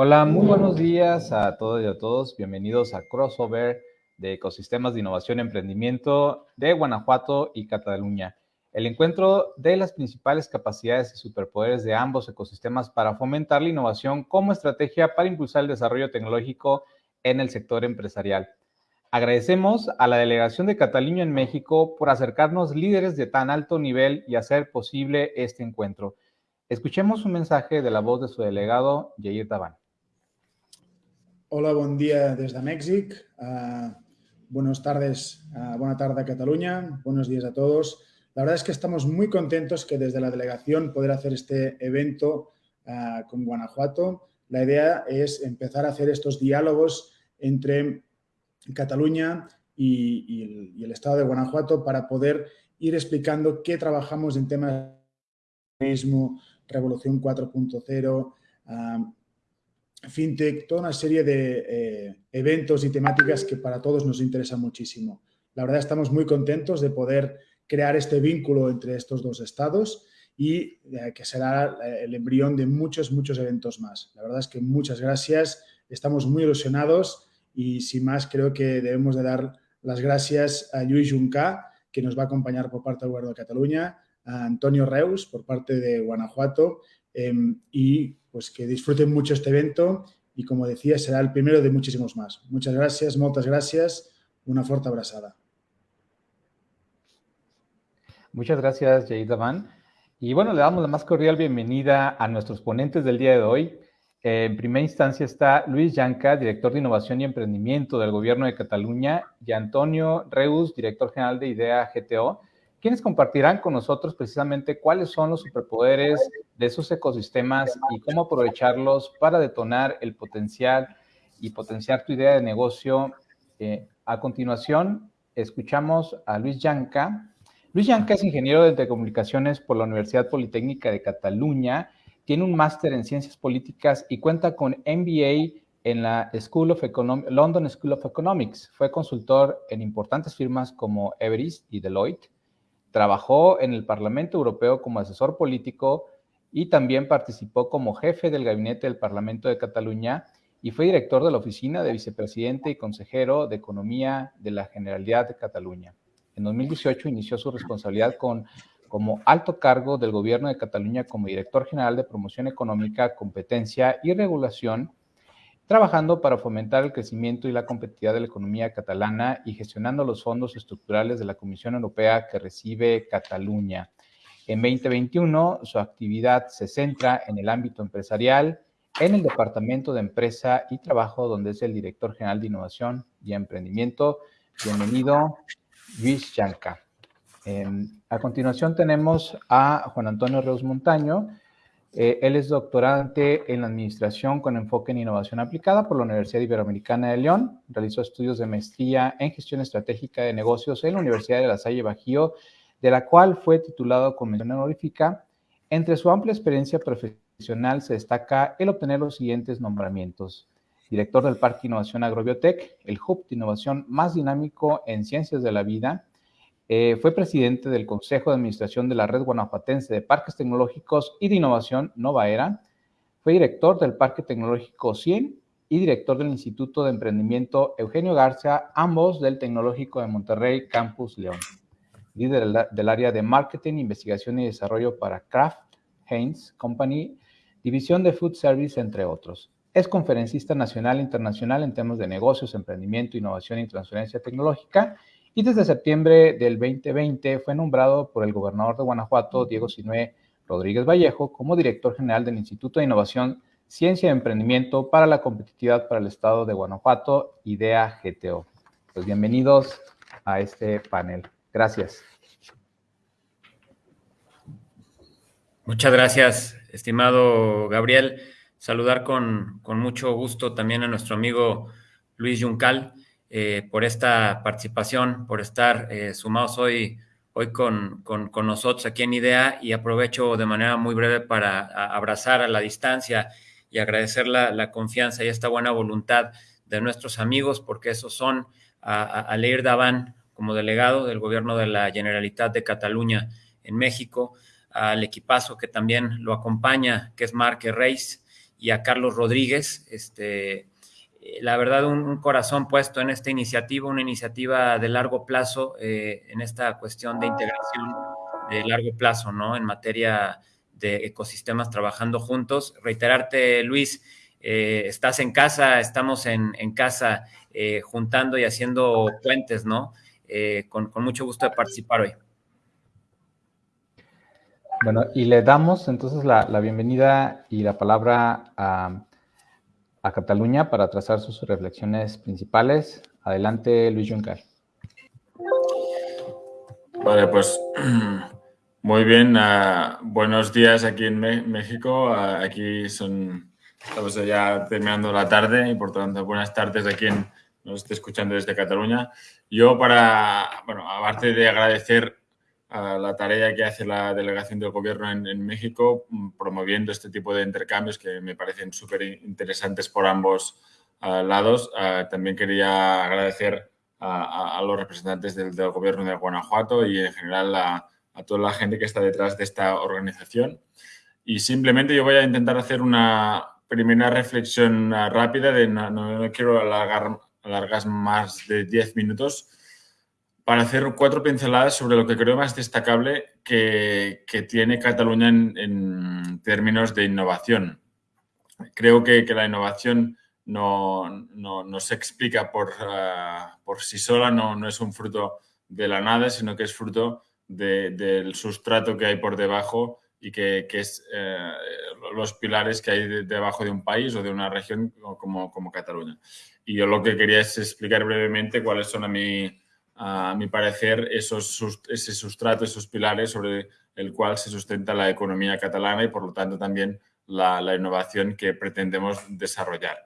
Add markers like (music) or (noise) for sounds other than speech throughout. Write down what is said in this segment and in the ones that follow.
Hola, muy buenos días a todos y a todos. Bienvenidos a Crossover de Ecosistemas de Innovación y Emprendimiento de Guanajuato y Cataluña. El encuentro de las principales capacidades y superpoderes de ambos ecosistemas para fomentar la innovación como estrategia para impulsar el desarrollo tecnológico en el sector empresarial. Agradecemos a la delegación de Cataluña en México por acercarnos líderes de tan alto nivel y hacer posible este encuentro. Escuchemos un mensaje de la voz de su delegado, Jair Taban. Hola, bon dia des de Mèxic. Uh, buenas tardes, uh, buena tarde a Cataluña. Buenos días a todos. La verdad es que estamos muy contentos que desde la delegación poder hacer este evento uh, con Guanajuato. La idea es empezar a hacer estos diálogos entre Cataluña y, el, Estado de Guanajuato para poder ir explicando qué trabajamos en temas de Revolución 4.0, FinTech, toda una serie de eh, eventos y temáticas que para todos nos interesan muchísimo. La verdad estamos muy contentos de poder crear este vínculo entre estos dos estados y eh, que será eh, el embrión de muchos, muchos eventos más. La verdad es que muchas gracias, estamos muy ilusionados y sin más creo que debemos de dar las gracias a Lluís Juncá, que nos va a acompañar por parte del Gobierno de Cataluña, a Antonio Reus por parte de Guanajuato em, y pues que disfruten mucho este evento y como decía será el primero de muchísimos más. Muchas gracias, muchas gracias, una fuerte abrazada. Muchas gracias, Jair Davan. Y bueno, le damos la más cordial bienvenida a nuestros ponentes del día de hoy. En primera instancia está Luis Yanca, director de Innovación y Emprendimiento del Gobierno de Cataluña, y Antonio Reus, director general de IDEA GTO quienes compartirán con nosotros precisamente cuáles son los superpoderes de esos ecosistemas y cómo aprovecharlos para detonar el potencial y potenciar tu idea de negocio. Eh, a continuación, escuchamos a Luis Yanca. Luis Yanca es ingeniero de telecomunicaciones por la Universidad Politécnica de Cataluña, tiene un máster en ciencias políticas y cuenta con MBA en la School of London School of Economics. Fue consultor en importantes firmas como Everest y Deloitte Trabajó en el Parlamento Europeo como asesor político y también participó como jefe del gabinete del Parlamento de Cataluña y fue director de la oficina de vicepresidente y consejero de Economía de la Generalidad de Cataluña. En 2018 inició su responsabilidad con, como alto cargo del gobierno de Cataluña como director general de promoción económica, competencia y regulación trabajando para fomentar el crecimiento y la competitividad de la economía catalana y gestionando los fondos estructurales de la Comisión Europea que recibe Cataluña. En 2021, su actividad se centra en el ámbito empresarial, en el Departamento de Empresa y Trabajo, donde es el director general de Innovación y Emprendimiento. Bienvenido, Luis Chanca. a continuación tenemos a Juan Antonio Reus Montaño, eh, él es doctorante en Administración con enfoque en Innovación Aplicada por la Universidad Iberoamericana de León. Realizó estudios de maestría en Gestión Estratégica de Negocios en la Universidad de La Salle Bajío, de la cual fue titulado con mención honorífica. Entre su amplia experiencia profesional se destaca el obtener los siguientes nombramientos. Director del Parque Innovación Agrobiotech, el hub de innovación más dinámico en ciencias de la vida, eh, fue presidente del Consejo de Administración de la Red Guanajuatense de Parques Tecnológicos y de Innovación Novaera. Fue director del Parque Tecnológico 100 y director del Instituto de Emprendimiento Eugenio García, ambos del Tecnológico de Monterrey, Campus León. Líder del área de Marketing, Investigación y Desarrollo para Kraft Heinz Company, División de Food Service, entre otros. Es conferencista nacional e internacional en temas de negocios, emprendimiento, innovación y transferencia tecnológica y desde septiembre del 2020 fue nombrado por el gobernador de Guanajuato, Diego Sinué Rodríguez Vallejo, como director general del Instituto de Innovación, Ciencia y Emprendimiento para la Competitividad para el Estado de Guanajuato, IDEA GTO. Pues bienvenidos a este panel. Gracias. Muchas gracias, estimado Gabriel. Saludar con, con mucho gusto también a nuestro amigo Luis Juncal. Eh, por esta participación, por estar eh, sumados hoy, hoy con, con, nosotros aquí en IDEA y aprovecho de manera muy breve para abrazar a la distancia y agradecer la, la, confianza y esta buena voluntad de nuestros amigos, porque esos son a, a Leir Daván como delegado del gobierno de la Generalitat de Cataluña en México, al equipazo que también lo acompaña, que es Marque Reis, y a Carlos Rodríguez. Este, la verdad, un, corazón puesto en esta iniciativa, una iniciativa de largo plazo, en esta cuestión de integración de largo plazo, ¿no? En materia de ecosistemas trabajando juntos. Reiterarte, Luis, eh, estás en casa, estamos en, casa eh, juntando y haciendo puentes, ¿no? Eh, con, mucho gusto de participar hoy. Bueno, y le damos entonces la, bienvenida y la palabra a, a, Cataluña para trazar sus reflexiones principales. Adelante, Luis Juncker. Vale, pues (clears throat) muy bien. Ah, buenos días aquí en México. Ah, aquí son, estamos ya terminando la tarde y por tanto buenas tardes a quien nos esté escuchando desde Cataluña. Yo para, bueno, aparte de agradecer a la tarea que hace la delegación del gobierno en, México, mm, promoviendo este tipo de intercambios que me parecen súper interesantes por ambos ah, lados, también quería agradecer a, los representantes del, del, gobierno de Guanajuato y en general a a toda la gente que está detrás de esta organización. Y simplemente yo voy a intentar hacer una primera reflexión ah, rápida, de no, quiero alargar, alargar más de 10 minutos, para hacer cuatro pinceladas sobre lo que creo más destacable que, que tiene Cataluña en, términos de innovación. Creo que, que la innovación no, no, no, se explica por, ah, por sí sola, no, no es un fruto de la nada, sino que es fruto del sustrato que hay por debajo y que, es eh, los pilares que hay debajo de un país o de una región como, como Cataluña. Y yo lo que quería es explicar brevemente cuáles son a mi, a mi parecer esos, ese sustrato, esos pilares sobre el cual se sustenta la economía catalana y por lo tanto también la, la innovación que pretendemos desarrollar.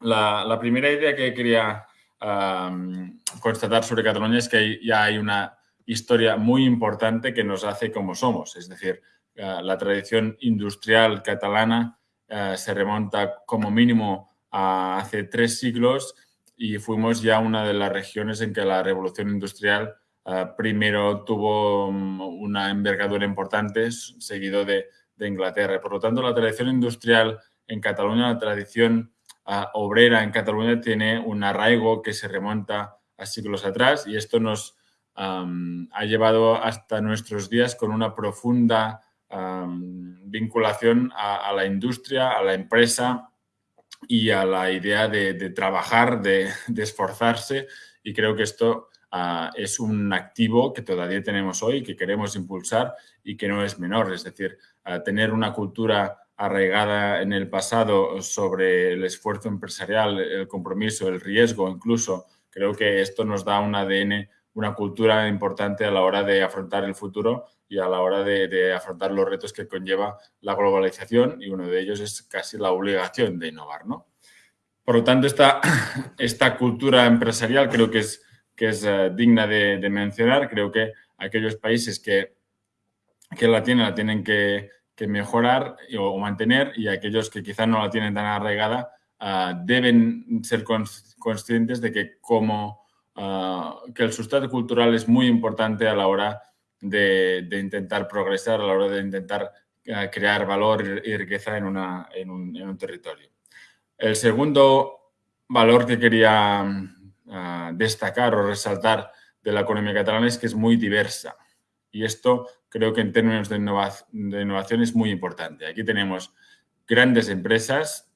La, la primera idea que quería constatar sobre Cataluña es que ya hay una historia muy importante que nos hace como somos. Es decir, eh, la tradición industrial catalana eh, se remonta como mínimo hace tres siglos y fuimos ya una de las regiones en que la revolución industrial eh, primero tuvo mm, una envergadura importante, seguido de, de, Inglaterra. Por lo tanto, la tradición industrial en Cataluña, la tradición obrera en Cataluña tiene un arraigo que se remonta a siglos atrás y esto nos, ha llevado hasta nuestros días con una profunda vinculación a, la industria, a la empresa y a la idea de, trabajar, de, esforzarse y creo que esto ah, es un activo que todavía tenemos hoy, que queremos impulsar y que no es menor. Es decir, tener una cultura arraigada en el pasado sobre el esfuerzo empresarial, el compromiso, el riesgo incluso, creo que esto nos da un ADN una cultura importante a la hora de afrontar el futuro y a la hora de, afrontar los retos que conlleva la globalización y uno de ellos es casi la obligación de innovar. ¿no? Por lo tanto, esta, (coughs) esta cultura empresarial creo que es, que es eh, digna de, mencionar. Creo que aquellos países que, que la tienen la tienen que, mejorar o mantener y aquellos que quizás no la tienen tan arraigada ah, deben ser conscientes de que como Ah, que el sustrato cultural es muy importante a la hora de, intentar progresar, a la hora de intentar ah, crear valor y riqueza en, un, territorio. El segundo valor que quería ah, destacar o resaltar de la economía catalana es que es muy diversa. Y esto creo que en términos de, innovación es muy importante. Aquí tenemos grandes empresas,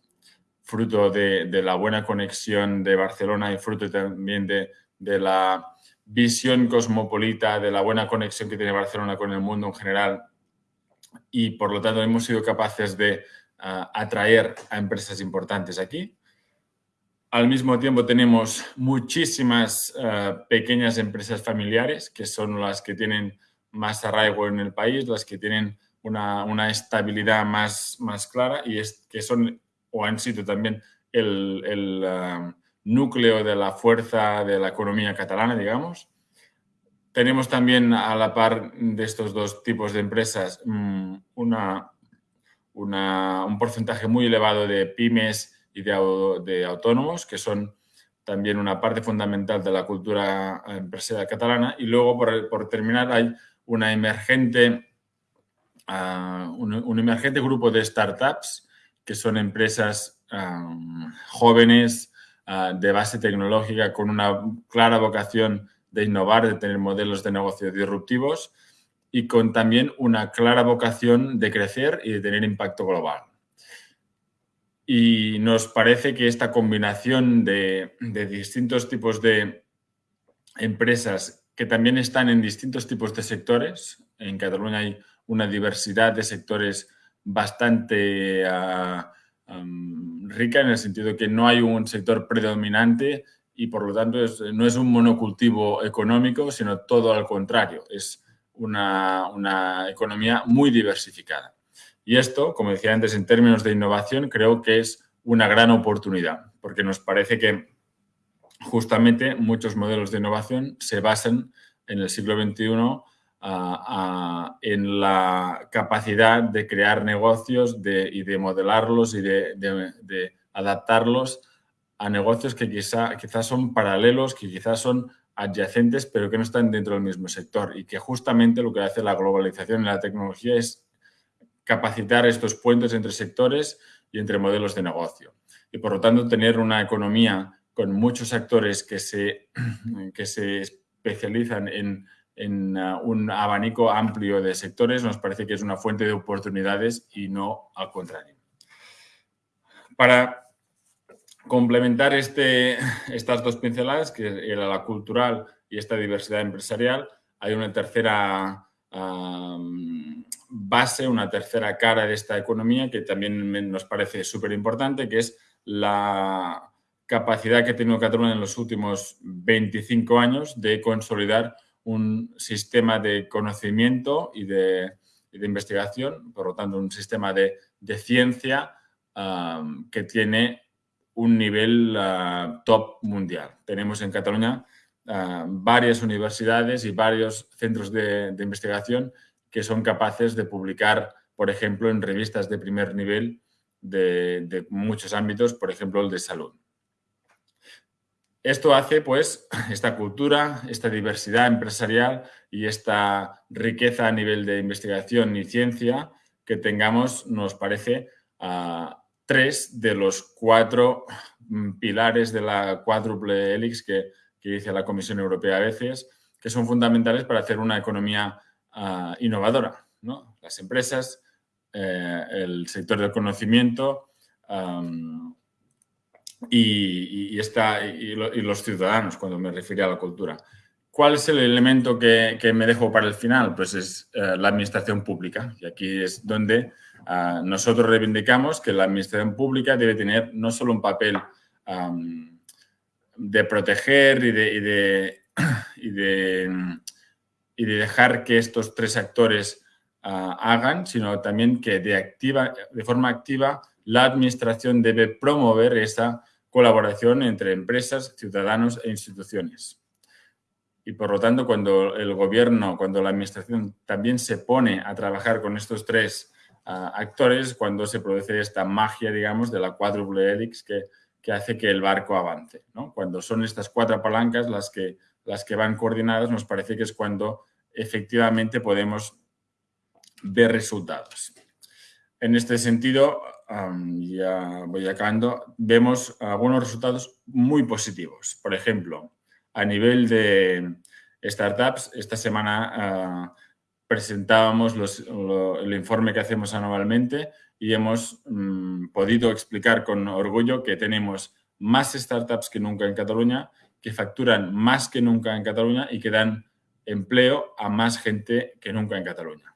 fruto de, de, la buena conexión de Barcelona y fruto también de, de la visión cosmopolita, de la buena conexión que tiene Barcelona con el mundo en general y por lo tanto hemos sido capaces de ah, atraer a empresas importantes aquí. Al mismo tiempo tenemos muchísimas ah, pequeñas empresas familiares que son las que tienen más arraigo en el país, las que tienen una, estabilidad más, más clara y es, que son o han sido también el, ah, núcleo de la fuerza de la economía catalana, digamos. Tenemos también a la par de estos dos tipos de empresas mm, una, un porcentaje muy elevado de pymes y de, autónomos, que son también una parte fundamental de la cultura empresarial catalana. Y luego, por, terminar, hay una emergente, ah, un, emergente grupo de startups que son empresas jóvenes, ah, de base tecnológica, con una clara vocación de innovar, de tener modelos de negocio disruptivos y con también una clara vocación de crecer y de tener impacto global. Y nos parece que esta combinación de, de distintos tipos de empresas que también están en distintos tipos de sectores, en Cataluña hay una diversidad de sectores bastante rica en el sentido de que no hay un sector predominante y por lo tanto no es un monocultivo económico, sino todo al contrario, es una, una economía muy diversificada. Y esto, como decía antes, en términos de innovación, creo que es una gran oportunidad, porque nos parece que justamente muchos modelos de innovación se basan en el siglo XXI en la capacidad de crear negocios y de modelarlos y de, adaptarlos a negocios que quizá, quizás son paralelos, que quizás son adyacentes, pero que no están dentro del mismo sector y que justamente lo que hace la globalización y la tecnología es capacitar estos puentes entre sectores y entre modelos de negocio. Y por lo tanto, tener una economía con muchos actores que se, que se especializan en en uh, un abanico amplio de sectores, nos parece que es una fuente de oportunidades y no al contrario. Para complementar este, estas dos pinceladas, que era la cultural y esta diversidad empresarial, hay una tercera um, base, una tercera cara de esta economía que también nos parece súper importante, que es la capacidad que ha tenido Cataluña en los últimos 25 años de consolidar un sistema de conocimiento y de, investigación, por lo tanto, un sistema de, ciencia que tiene un nivel ah, top mundial. Tenemos en Cataluña ah, varias universidades y varios centros de, investigación que son capaces de publicar, por ejemplo, en revistas de primer nivel de muchos ámbitos, por ejemplo, el de salud. Esto hace, pues, (laughs) esta cultura, esta diversidad empresarial y esta riqueza a nivel de investigación y ciencia que tengamos, nos parece, tres de los cuatro mm, pilares de la cuádruple helix que, dice la Comisión Europea a veces, que son fundamentales para hacer una economía ah, innovadora. Las empresas, eh, el sector del conocimiento, y, y, los ciudadanos, cuando me refiero a la cultura. ¿Cuál es el elemento que, me dejo para el final? Pues es eh, la administración pública. Y aquí es donde ah, nosotros reivindicamos que la administración pública debe tener no solo un papel de proteger y de, (clears throat) y de, y de, dejar que estos tres actores ah, hagan, sino también que de, activa, de forma activa la administración debe promover esa colaboración entre empresas, ciudadanos e instituciones. Y por lo tanto, cuando el gobierno, cuando la administración también se pone a trabajar con estos tres ah, actores, cuando se produce esta magia, digamos, de la cuádruple helix que, que hace que el barco avance. Cuando son estas cuatro palancas las que, las que van coordinadas, nos parece que es cuando efectivamente podemos ver resultados. En este sentido, ya voy acabando, vemos algunos resultados muy positivos. Por ejemplo, a nivel de startups, esta semana ah, presentábamos el informe que hacemos anualmente y hemos mm, podido explicar con orgullo que tenemos más startups que nunca en Cataluña, que facturan más que nunca en Cataluña y que dan empleo a más gente que nunca en Cataluña.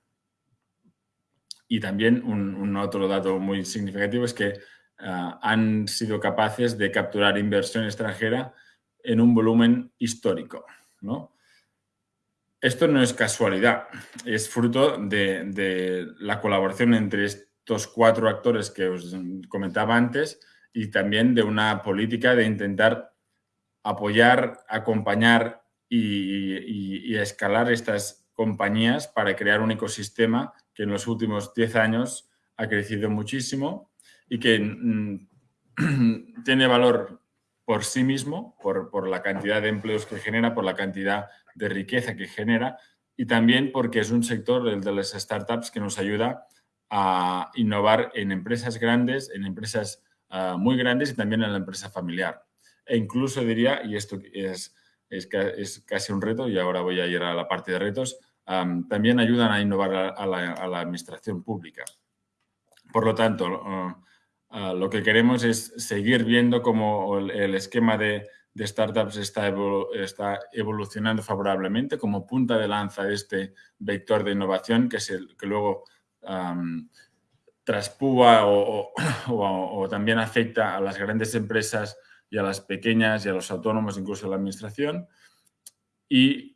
Y también un, otro dato muy significativo es que ah, han sido capaces de capturar inversión extranjera en un volumen histórico. ¿no? Esto no es casualidad, es fruto de, de, la colaboración entre estos cuatro actores que os comentaba antes y también de una política de intentar apoyar, acompañar y, y escalar estas compañías para crear un ecosistema que en los últimos 10 años ha crecido muchísimo y que mm, (clears throat) tiene valor por sí mismo, por, la cantidad de empleos que genera, por la cantidad de riqueza que genera y también porque es un sector, el de las startups, que nos ayuda a innovar en empresas grandes, en empresas ah, muy grandes y también en la empresa familiar. E incluso diría, y esto es, es, casi un reto, y ahora voy a ir a la parte de retos, también ayudan a innovar a, la, administración pública. Por lo tanto, ah, ah, lo que queremos es seguir viendo cómo el, esquema de, startups está, está, evolucionando favorablemente como punta de lanza de este vector de innovación que, es el, que luego traspúa (coughs) o, también afecta a las grandes empresas y a las pequeñas y a los autónomos, incluso a la administración, y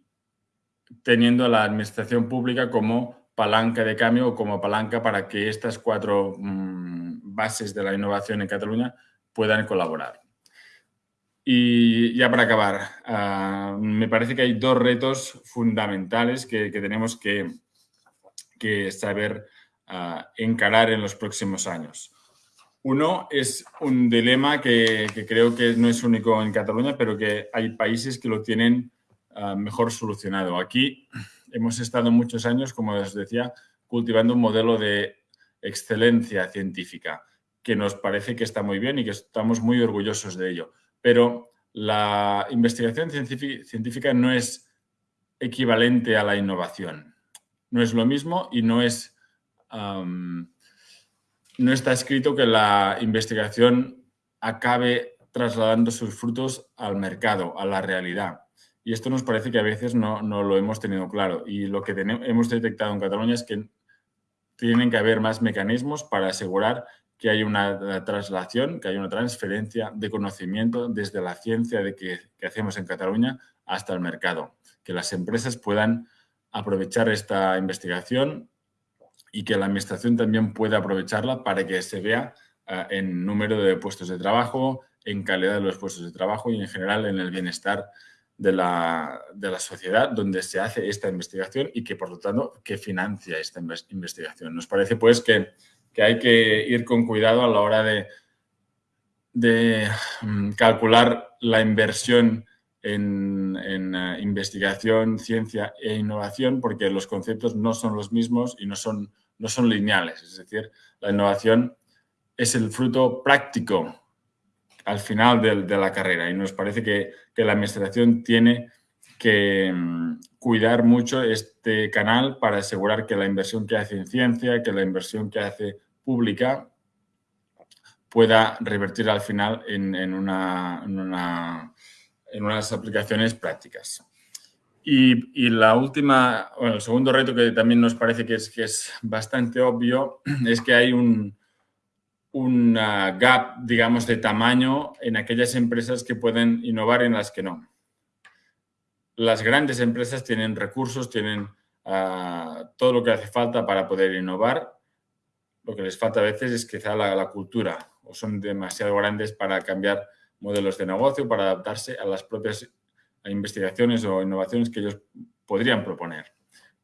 teniendo a la administración pública como palanca de cambio o como palanca para que estas cuatro mm, bases de la innovación en Cataluña puedan colaborar. Y ya para acabar, ah, me parece que hay dos retos fundamentales que, tenemos que, que saber encarar en los próximos años. Uno es un dilema que, creo que no es único en Cataluña, pero que hay países que lo tienen ah, mejor solucionado. Aquí hemos estado muchos años, como os decía, cultivando un modelo de excelencia científica, que nos parece que está muy bien y que estamos muy orgullosos de ello. Pero la investigación científica no es equivalente a la innovación. No es lo mismo y no es no está escrito que la investigación acabe trasladando sus frutos al mercado, a la realidad. Y esto nos parece que a veces no, lo hemos tenido claro. Y lo que hemos detectado en Cataluña es que tienen que haber más mecanismos para asegurar que hay una traslación, que hay una transferencia de conocimiento desde la ciencia de que, que hacemos en Cataluña hasta el mercado. Que las empresas puedan aprovechar esta investigación y que la administración también pueda aprovecharla para que se vea eh, en número de puestos de trabajo, en calidad de los puestos de trabajo y en general en el bienestar de la, de la, sociedad donde se hace esta investigación y que, por lo tanto, que financia esta investigación. Nos parece, pues, que, que hay que ir con cuidado a la hora de, de mm, calcular la inversión en, en uh, investigación, ciencia e innovación, porque los conceptos no son los mismos y no son no son lineales. Es decir, la innovación es el fruto práctico al final de, la carrera y nos parece que, la administración tiene que mm, cuidar mucho este canal para asegurar que la inversión que hace en ciencia, que la inversión que hace pública pueda revertir al final en, una, en unas aplicaciones prácticas. Y, la última, bueno, el segundo reto que también nos parece que es bastante obvio (clears throat) es que hay un, un gap, digamos, de tamaño en aquellas empresas que pueden innovar y en las que no. Las grandes empresas tienen recursos, tienen ah, todo lo que hace falta para poder innovar. Lo que les falta a veces es quizá la, la cultura o son demasiado grandes para cambiar modelos de negocio, para adaptarse a las propias investigaciones o innovaciones que ellos podrían proponer.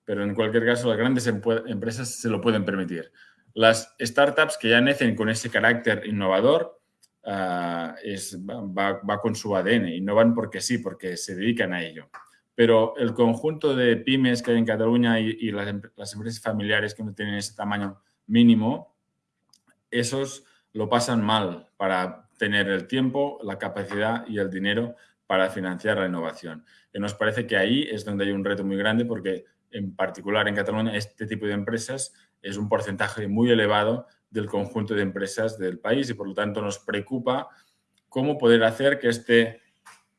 Pero en cualquier caso, las grandes empresas se lo pueden permitir. Las startups que ya nacen con ese carácter innovador, ah, es, va, con su ADN, innovan porque sí, porque se dedican a ello. Pero el conjunto de pymes que hay en Cataluña y, las, las, empresas familiares que no tienen ese tamaño mínimo, esos lo pasan mal para tener el tiempo, la capacidad y el dinero para financiar la innovación. Y nos parece que ahí es donde hay un reto muy grande porque, en particular en Cataluña, este tipo de empresas es un porcentaje muy elevado del conjunto de empresas del país y, por lo tanto, nos preocupa cómo poder hacer que este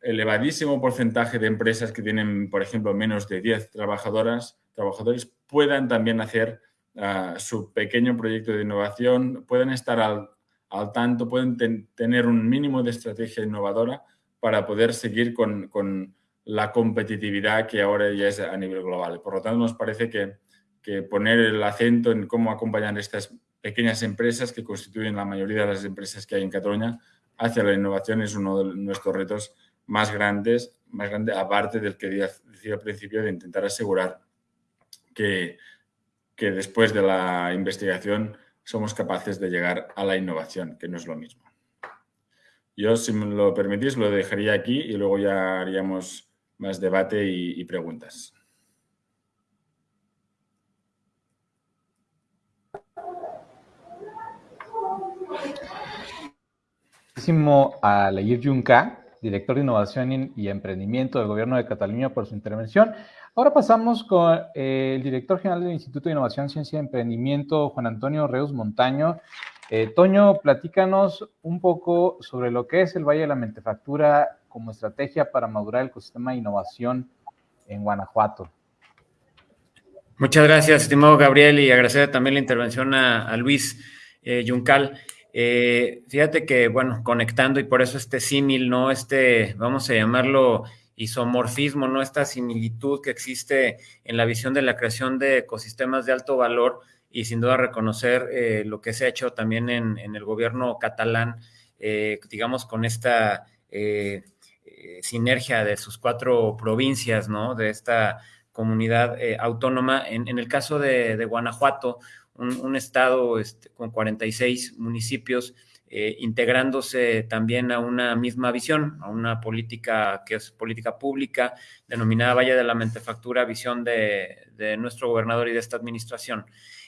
elevadísimo porcentaje de empresas que tienen, por ejemplo, menos de 10 trabajadoras, trabajadores puedan también hacer ah, su pequeño proyecto de innovación, puedan estar al, al tanto, pueden tener un mínimo de estrategia innovadora para poder seguir con, con, la competitividad que ahora ya es a nivel global. Por lo tanto, nos parece que, que poner el acento en cómo acompañar estas pequeñas empresas que constituyen la mayoría de las empresas que hay en Cataluña hacia la innovación es uno de nuestros retos más grandes, más grande, aparte del que decía al principio de intentar asegurar que, que después de la investigación somos capaces de llegar a la innovación, que no es lo mismo. Yo, si me lo permitís, lo dejaría aquí y luego ya haríamos más debate y, preguntas. A Leir Junca, director de Innovación y Emprendimiento del Gobierno de Cataluña, por su intervención. Ahora pasamos con eh, el director general del Instituto de Innovación, Ciencia y Emprendimiento, Juan Antonio Reus Montaño. Eh, Toño, platícanos un poco sobre lo que es el Valle de la Mentefactura como estrategia para madurar el ecosistema de innovación en Guanajuato. Muchas gracias, estimado Gabriel, y agradecer también la intervención a, Luis eh, Yuncal. Eh, fíjate que, bueno, conectando y por eso este símil, ¿no? Este, vamos a llamarlo isomorfismo, ¿no? Esta similitud que existe en la visión de la creación de ecosistemas de alto valor y sin duda reconocer eh, lo que se ha hecho también en, el gobierno catalán, eh, digamos, con esta sinergia de sus cuatro provincias, ¿no? De esta comunidad autónoma. En, el caso de Guanajuato, un, estado este, con 46 municipios, eh, integrándose también a una misma visión, a una política que es política pública, denominada Valle de la Mentefactura, visión de, nuestro gobernador y de esta administración.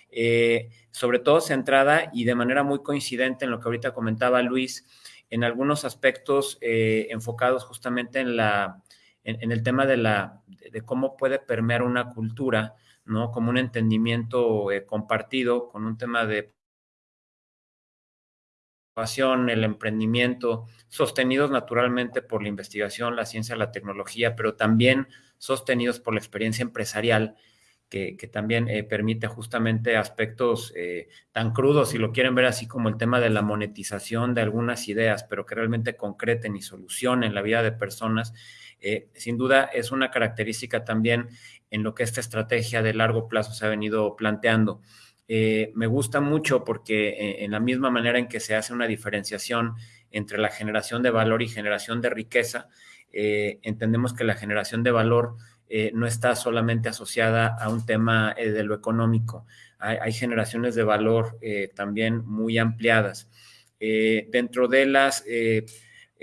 Eh, sobre todo centrada y de manera muy coincidente en lo que ahorita comentaba Luis, en algunos aspectos eh, enfocados justamente en, la, en, el tema de, la, de cómo puede permear una cultura ¿no? Como un entendimiento eh, compartido con un tema de el emprendimiento, sostenidos naturalmente por la investigación, la ciencia, la tecnología, pero también sostenidos por la experiencia empresarial, que, también eh, permite justamente aspectos eh, tan crudos, si lo quieren ver así como el tema de la monetización de algunas ideas, pero que realmente concreten y solucionen la vida de personas eh, sin duda es una característica también en lo que esta estrategia de largo plazo se ha venido planteando. Eh, me gusta mucho porque eh, en la misma manera en que se hace una diferenciación entre la generación de valor y generación de riqueza, entendemos que la generación de valor no está solamente asociada a un tema de lo económico. Hay, generaciones de valor también muy ampliadas. dentro de las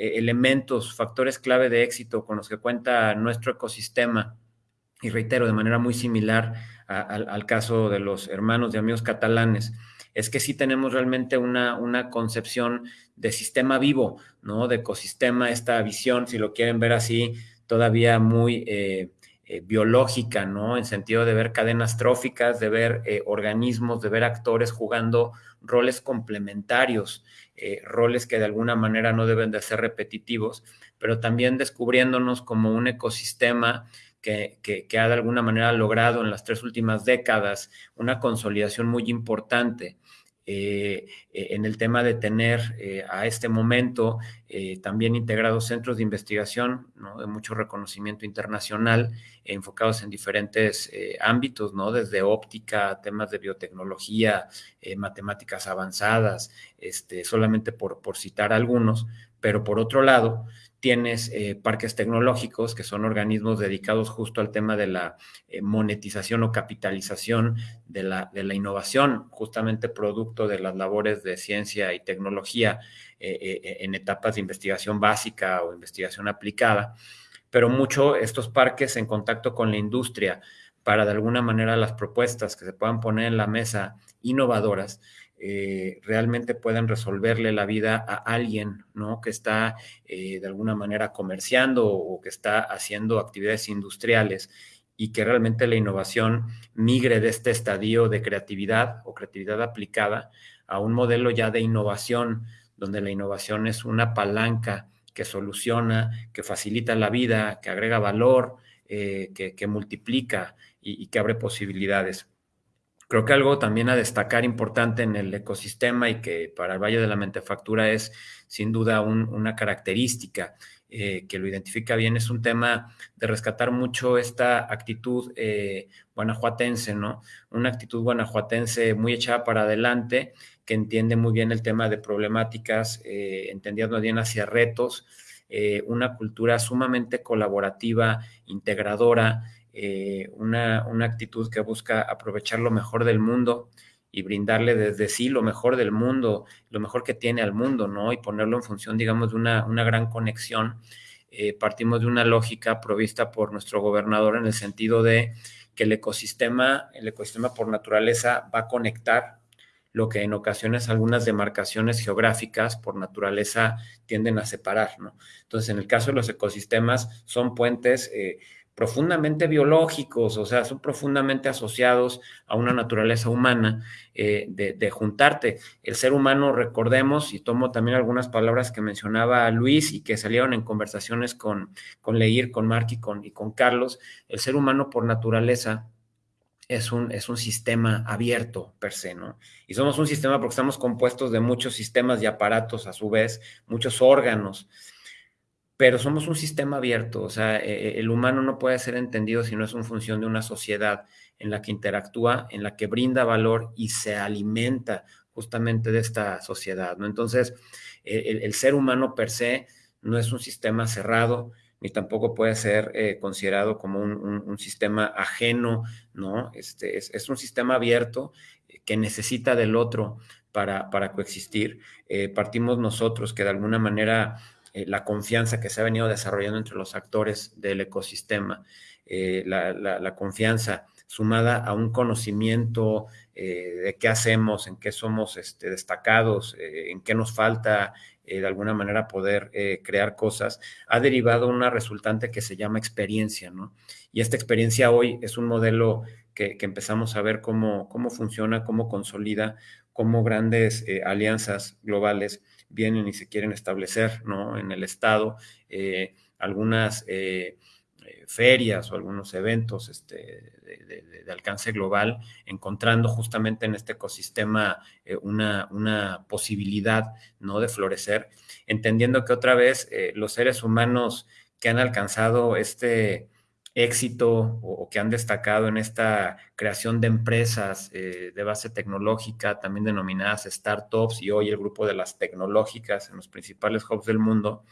elementos, factores clave de éxito con los que cuenta nuestro ecosistema, y reitero, de manera muy similar al caso de los hermanos y amigos catalanes, es que sí tenemos realmente una, una concepción de sistema vivo, ¿no? De ecosistema, esta visión, si lo quieren ver así, todavía muy eh, eh, biológica, ¿no? En sentido de ver cadenas tróficas, de ver organismos, de ver actores jugando roles complementarios eh, roles que de alguna manera no deben de ser repetitivos, pero también descubriéndonos como un ecosistema que, ha de alguna manera logrado en las tres últimas décadas una consolidación muy importante eh, eh, en el tema de tener eh, a este momento también integrados centros de investigación de mucho reconocimiento internacional enfocados en diferentes ámbitos, ¿no? desde óptica, temas de biotecnología, matemáticas avanzadas, este, solamente por, por citar algunos, pero por otro lado, tienes eh, parques tecnológicos, que son organismos dedicados justo al tema de la eh, monetización o capitalización de la, de la, innovación, justamente producto de las labores de ciencia y tecnología eh, en etapas de investigación básica o investigación aplicada, pero mucho estos parques en contacto con la industria para de alguna manera las propuestas que se puedan poner en la mesa innovadoras, eh, realmente puedan resolverle la vida a alguien, ¿no? Que está eh, de alguna manera comerciando o que está haciendo actividades industriales y que realmente la innovación migre de este estadio de creatividad o creatividad aplicada a un modelo ya de innovación, donde la innovación es una palanca que soluciona, que facilita la vida, que agrega valor, eh, que, multiplica y que abre posibilidades. Creo que algo también a destacar importante en el ecosistema y que para el Valle de la Mentefactura es sin duda una característica eh, que lo identifica bien, es un tema de rescatar mucho esta actitud eh, guanajuatense, ¿no? Una actitud guanajuatense muy echada para adelante, que entiende muy bien el tema de problemáticas, eh, entendiendo bien hacia retos, una cultura sumamente colaborativa, integradora, eh, una, actitud que busca aprovechar lo mejor del mundo y brindarle desde sí lo mejor del mundo, lo mejor que tiene al mundo, ¿no? Y ponerlo en función, digamos, de una, gran conexión. Eh, partimos de una lógica provista por nuestro gobernador en el sentido de que el ecosistema, el ecosistema por naturaleza va a conectar lo que en ocasiones algunas demarcaciones geográficas por naturaleza tienden a separar, ¿no? Entonces, en el caso de los ecosistemas, son puentes eh, profundamente biológicos, o sea, son profundamente asociados a una naturaleza humana eh, de, juntarte. El ser humano, recordemos, y tomo también algunas palabras que mencionaba Luis y que salieron en conversaciones con, con Leir, con Mark y con, y con Carlos, el ser humano por naturaleza es un, es un sistema abierto per se, ¿no? Y somos un sistema porque estamos compuestos de muchos sistemas y aparatos a su vez, muchos órganos, pero somos un sistema abierto, o sea, e, e, el humano no puede ser entendido si no es una función de una sociedad en la que interactúa, en la que brinda valor y se alimenta justamente de esta sociedad, ¿no? Entonces, el, el ser humano per se no es un sistema cerrado, ni tampoco puede ser eh, considerado como un, sistema ajeno, ¿no? Este, es, un sistema abierto eh, que necesita del otro para, para coexistir. Eh, partimos nosotros que de alguna manera la confianza que se ha venido desarrollando entre los actores del ecosistema, la, confianza sumada a un conocimiento de qué hacemos, en qué somos este, destacados, en qué nos falta, eh, de alguna manera poder eh, crear cosas, ha derivado una resultante que se llama experiencia, ¿no? Y esta experiencia hoy es un modelo que, empezamos a ver cómo, cómo funciona, cómo consolida, cómo grandes eh, alianzas globales vienen y se quieren establecer, ¿no? En el Estado, algunas ferias o algunos eventos este, de, alcance global, encontrando justamente en este ecosistema eh, una, una, posibilidad ¿no? de florecer, entendiendo que otra vez eh, los seres humanos que han alcanzado este éxito o, que han destacado en esta creación de empresas eh, de base tecnológica, también denominadas startups, y hoy el grupo de las tecnológicas en los principales hubs del mundo,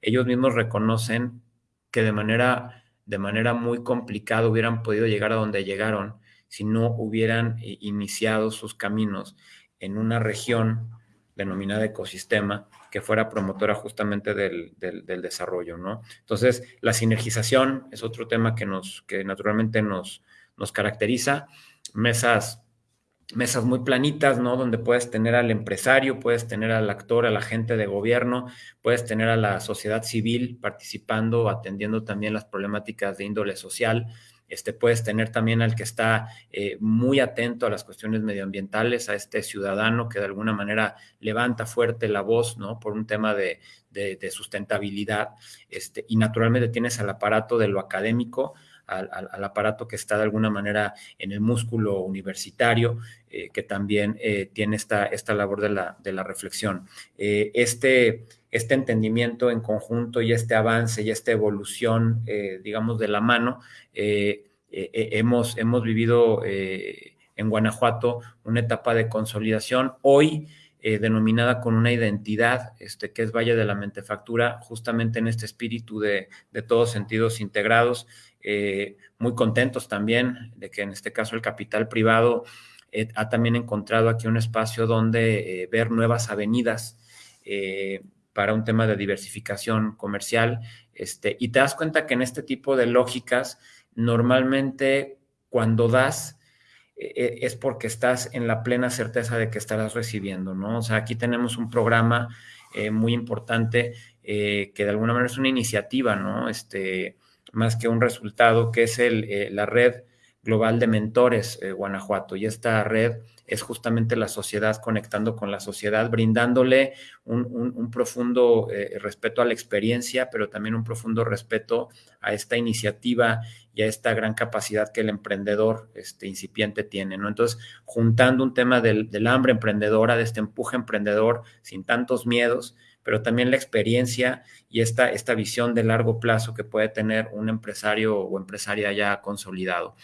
ellos mismos reconocen que de manera, de manera muy complicada hubieran podido llegar a donde llegaron si no hubieran eh, iniciado sus caminos en una región denominada ecosistema que fuera promotora justamente del, desarrollo, ¿no? Entonces, la sinergización es otro tema que nos, que naturalmente nos, nos caracteriza. Mesas mesas muy planitas, ¿no? Donde puedes tener al empresario, puedes tener al actor, al agente de gobierno, puedes tener a la sociedad civil participando, atendiendo también las problemáticas de índole social. Este, puedes tener también al que está eh, muy atento a las cuestiones medioambientales, a este ciudadano que de alguna manera levanta fuerte la voz, ¿no? Por un tema de, sustentabilidad. Este, y naturalmente tienes al aparato de lo académico, al, aparato que está de alguna manera en el músculo universitario, eh, que también eh, tiene esta, labor de la, reflexión. Este, este entendimiento en conjunto y este avance y esta evolución, digamos, de la mano, hemos, hemos vivido en Guanajuato una etapa de consolidación. Hoy, denominada con una identidad, este, que es Valle de la Mentefactura, justamente en este espíritu de, de todos sentidos integrados, eh, muy contentos también de que en este caso el capital privado eh, ha también encontrado aquí un espacio donde eh, ver nuevas avenidas para un tema de diversificación comercial. Este, y te das cuenta que en este tipo de lógicas, normalmente cuando das, es porque estás en la plena certeza de que estarás recibiendo, ¿no? O sea, aquí tenemos un programa muy importante que de alguna manera es una iniciativa, ¿no? Este, más que un resultado, que es el, eh, la red global de mentores eh, Guanajuato. Y esta red es justamente la sociedad conectando con la sociedad, brindándole un, profundo eh, respeto a la experiencia, pero también un profundo respeto a esta iniciativa y a esta gran capacidad que el emprendedor este, incipiente tiene. ¿no? Entonces, juntando un tema del, del hambre emprendedora, de este empuje emprendedor sin tantos miedos, pero también la experiencia y esta, esta visión de largo plazo que puede tener un empresario o empresaria ya consolidado.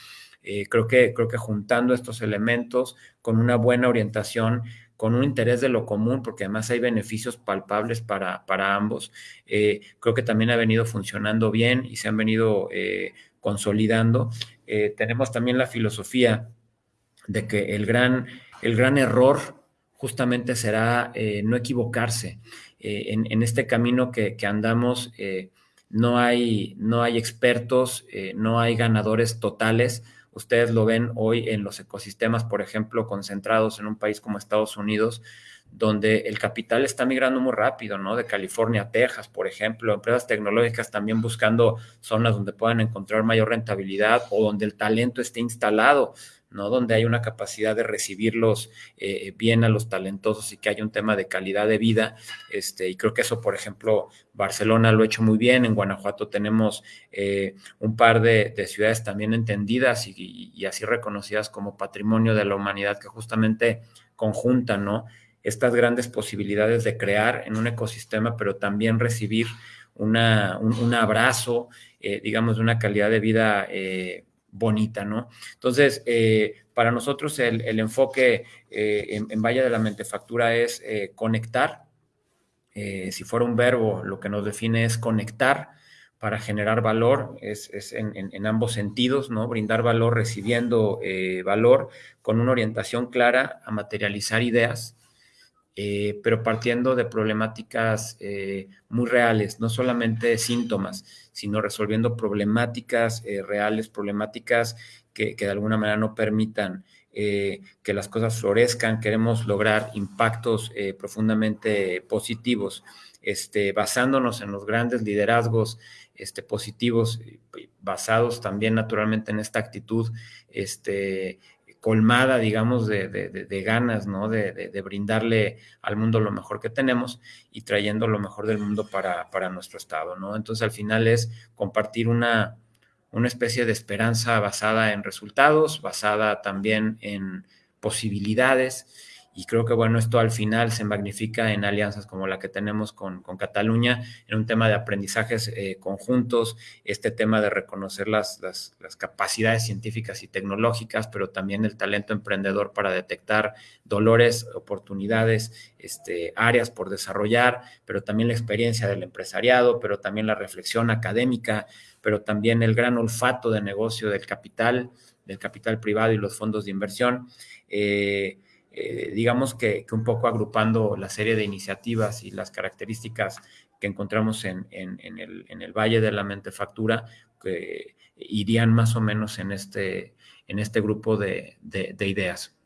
Eh, creo, que, creo que juntando estos elementos con una buena orientación, con un interés de lo común, porque además hay beneficios palpables para, para ambos, eh, creo que también ha venido funcionando bien y se han venido eh, consolidando. tenemos también la filosofía de que el gran, el gran error justamente será no equivocarse. Eh, en, este camino que, andamos eh, no, hay, no hay expertos, no hay ganadores totales, ustedes lo ven hoy en los ecosistemas, por ejemplo, concentrados en un país como Estados Unidos, donde el capital está migrando muy rápido, ¿no? De California a Texas, por ejemplo, empresas tecnológicas también buscando zonas donde puedan encontrar mayor rentabilidad o donde el talento esté instalado, ¿no? Donde hay una capacidad de recibirlos eh, bien a los talentosos y que haya un tema de calidad de vida. Este, y creo que eso, por ejemplo, Barcelona lo ha hecho muy bien. En Guanajuato tenemos eh, un par de, ciudades también entendidas y, así reconocidas como patrimonio de la humanidad que justamente conjuntan, ¿no? estas grandes posibilidades de crear en un ecosistema, pero también recibir una, un, abrazo, eh, digamos, de una calidad de vida bonita, ¿no? Entonces, eh, para nosotros el, enfoque en, en, Valle de la Mentefactura es conectar. si fuera un verbo, lo que nos define es conectar para generar valor, es, es en, en, ambos sentidos, ¿no? Brindar valor recibiendo valor con una orientación clara a materializar ideas, eh, pero partiendo de problemáticas eh, muy reales, no solamente síntomas, sino resolviendo problemáticas eh, reales, problemáticas que, de alguna manera no permitan que las cosas florezcan. Queremos lograr impactos profundamente positivos, este, basándonos en los grandes liderazgos este, positivos, basados también naturalmente en esta actitud este, colmada, digamos, de, ganas, ¿no? De, brindarle al mundo lo mejor que tenemos y trayendo lo mejor del mundo para, para nuestro estado, ¿no? Entonces, al final es compartir una, una especie de esperanza basada en resultados, basada también en posibilidades y creo que, bueno, esto al final se magnifica en alianzas como la que tenemos con, Cataluña, en un tema de aprendizajes eh, conjuntos, este tema de reconocer las, las, capacidades científicas y tecnológicas, pero también el talento emprendedor para detectar dolores, oportunidades, este, áreas por desarrollar, pero también la experiencia del empresariado, pero también la reflexión académica, pero también el gran olfato de negocio del capital, del capital privado y los fondos de inversión. Eh, eh, digamos que, un poco agrupando la serie de iniciativas y las características que encontramos en, el, Valle de la Mentefactura, que irían más o menos en este, en este grupo de ideas.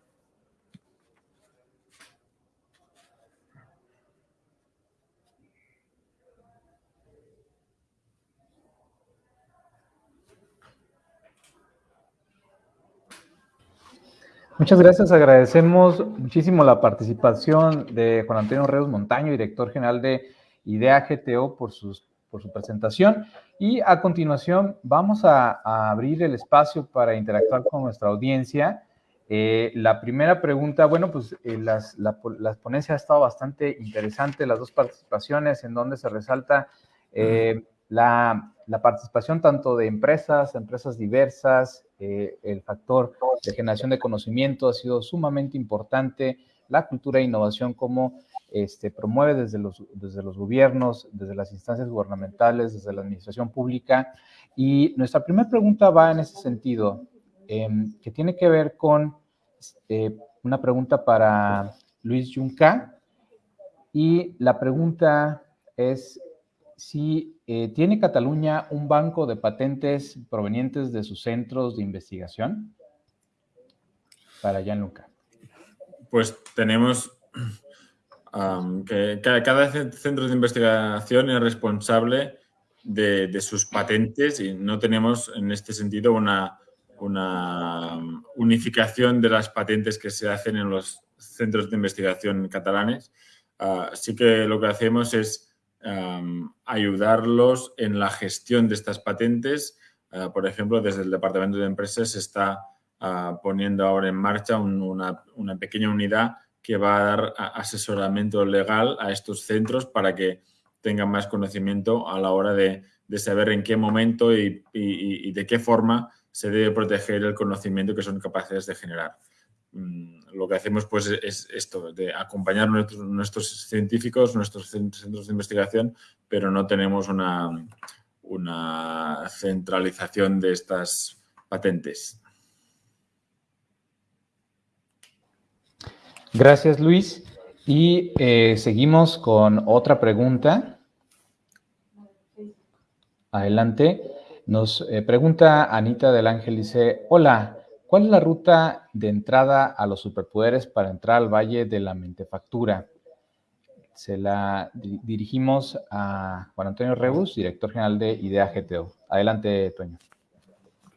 Muchas gracias, agradecemos muchísimo la participación de Juan Antonio Reus Montaño, director general de IDEA GTO, por, sus, por su presentación. Y a continuación vamos a, abrir el espacio para interactuar con nuestra audiencia. Eh, la primera pregunta, bueno, pues eh, las, la, ponencia ha estado bastante interesante, las dos participaciones en donde se resalta eh, la, la participación tanto de empresas, empresas diversas, eh, el factor de generación de conocimiento ha sido sumamente importante, la cultura de innovación como este, promueve desde los, desde los gobiernos, desde las instancias gubernamentales, desde la administración pública. Y nuestra primera pregunta va en ese sentido, em, que tiene que ver con este, una pregunta para Luis Junca. Y la pregunta es, si eh, tiene Cataluña un banco de patentes provenientes de sus centros de investigación. Para Gianluca. Pues tenemos que cada, centro de investigación es responsable de, sus patentes y no tenemos en este sentido una, unificación de las patentes que se hacen en los centros de investigación catalanes. Así que lo que hacemos es ayudarlos en la gestión de estas patentes. Ah, por ejemplo, desde el Departamento de Empresas se está ah, poniendo ahora en marcha una, pequeña unidad que va a dar asesoramiento legal a estos centros para que tengan más conocimiento a la hora de, saber en qué momento y, de qué forma se debe proteger el conocimiento que son capaces de generar. Mm, lo que hacemos pues es esto, de acompañar a nuestros, científicos, nuestros centros de investigación, pero no tenemos una, una centralización de estas patentes. Gracias, Luis. Y eh, seguimos con otra pregunta. Adelante. Nos eh, pregunta Anita del Ángel, dice, hola, ¿Cuál es la ruta de entrada a los superpoderes para entrar al Valle de la Mentefactura? Se la dirigimos a Juan Antonio Rebus, director general de IDEA GTO. Adelante, Toño.